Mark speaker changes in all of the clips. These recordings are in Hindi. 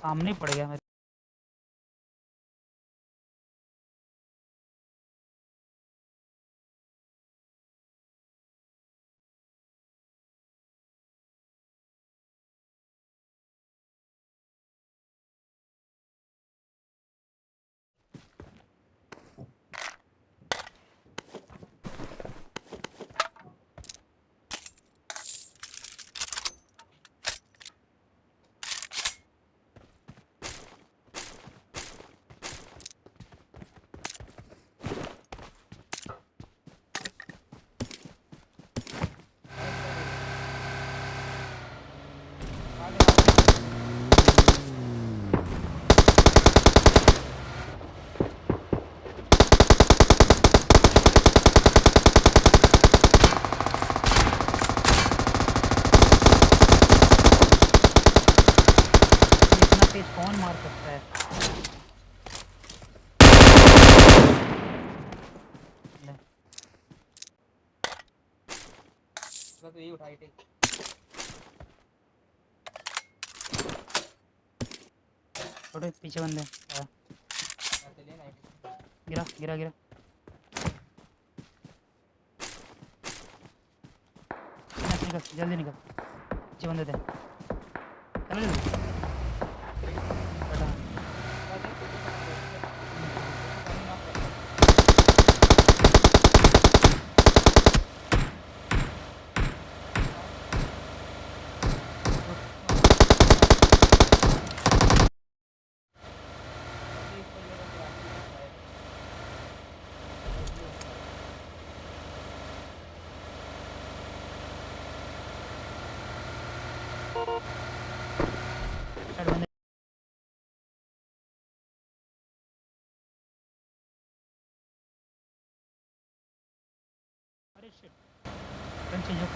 Speaker 1: सामने पड़ गया मेरे मार सकता है।
Speaker 2: बस यही उठाई थे।
Speaker 1: छोटे पीछे बंदे। हाँ, गिरा गिरा गिरा। निकल निकल जल्दी निकल। पीछे बंदे थे। चलो जल्दी। Continue.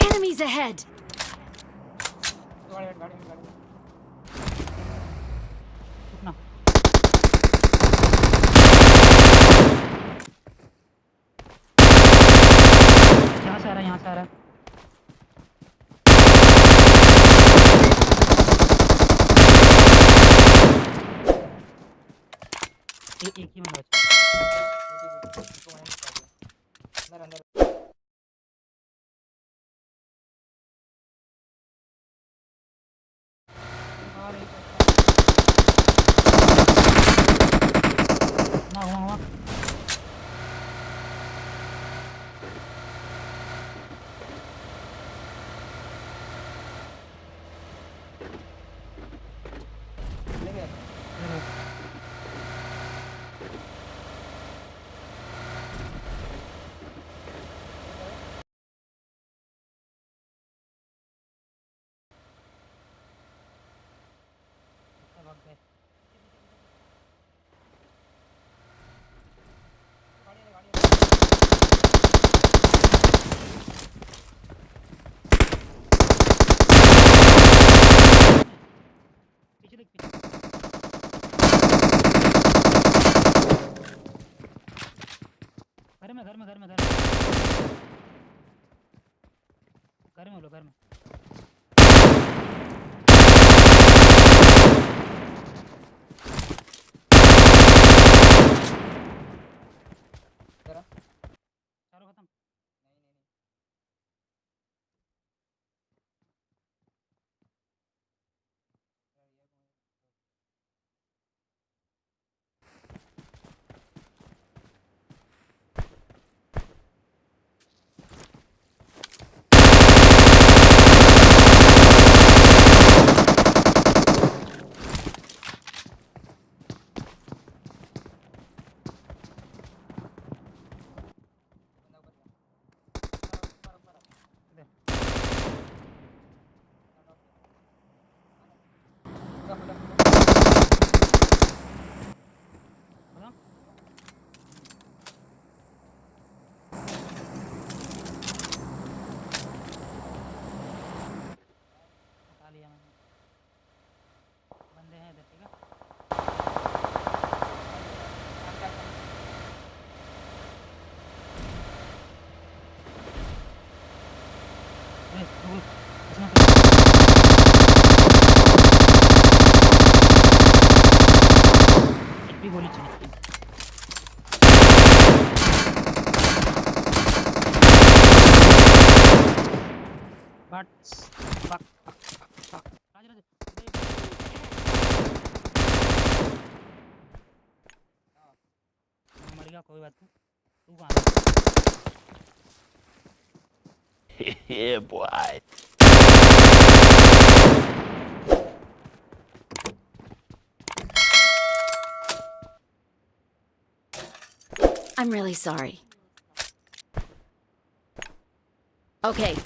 Speaker 3: Enemies ahead!
Speaker 2: Got it, got
Speaker 1: it, got it. यहाँ से आ रहा है? यहाँ से आ रहा है। एक ही बंदा
Speaker 2: अंदर अंदर
Speaker 1: ना हुआ हुआ
Speaker 2: ले गया
Speaker 1: इधर है। भाग गए पीछे देख पीछे घर में घर में घर में घर में। घर में बोलो घर में
Speaker 2: जरा
Speaker 1: चारों खत्म
Speaker 2: नहीं नहीं नहीं यार ये कौन है?
Speaker 1: फूल उसमें भी गोली चली बट बक बक बक बक राज राज मर गया, कोई बात नहीं। तू कहाँ
Speaker 4: yeah, boy.
Speaker 3: I'm really sorry. Okay,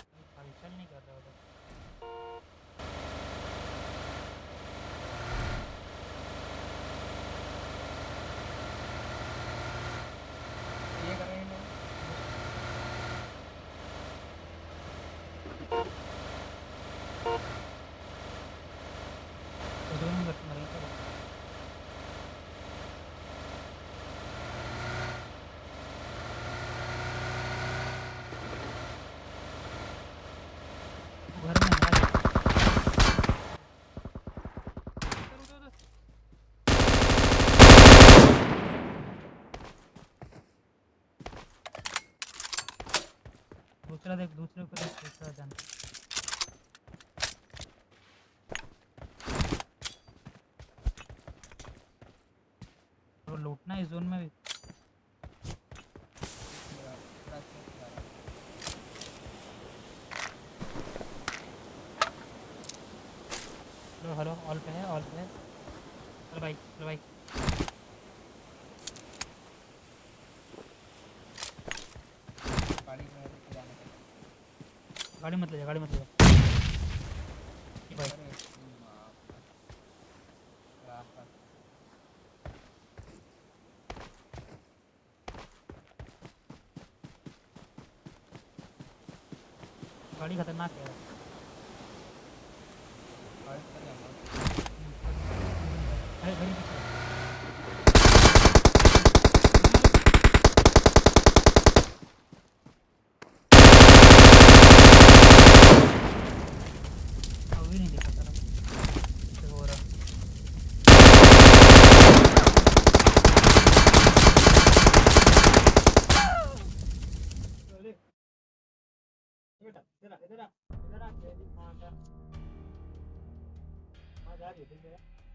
Speaker 1: दूसरा देख, दूसरे को देख दूसरा जान। तो लूटना इस जोन में भी। हेलो हेलो ऑल पे है ऑल पे है। चल भाई चल भाई
Speaker 2: गाड़ी में लेके जाने का
Speaker 1: गाड़ी मत ले गाड़ी मत ले भाई। गाड़ी खतरनाक है
Speaker 2: गाड़ी चल जाऊँगा
Speaker 1: अरे गाड़ी पीछे अभी नहीं दिखा तरफ़ हो रहा बेटा इधर आ इधर आ इधर आ जा रही है